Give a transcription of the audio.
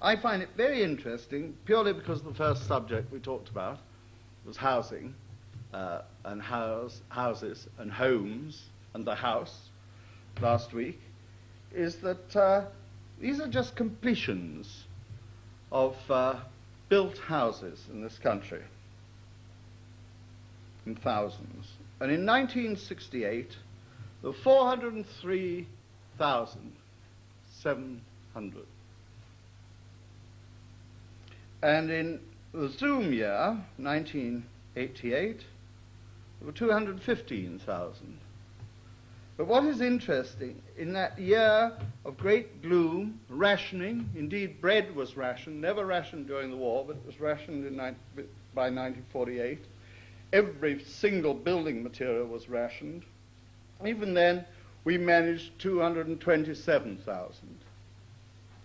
I find it very interesting purely because the first subject we talked about was housing uh, and house, houses and homes and the house last week, is that uh, these are just completions of uh, built houses in this country in thousands. And in 1968, there were 403,700. And in the Zoom year, 1988, there were 215,000. But what is interesting, in that year of great gloom, rationing, indeed bread was rationed, never rationed during the war, but it was rationed by 1948. Every single building material was rationed. Even then, we managed 227,000.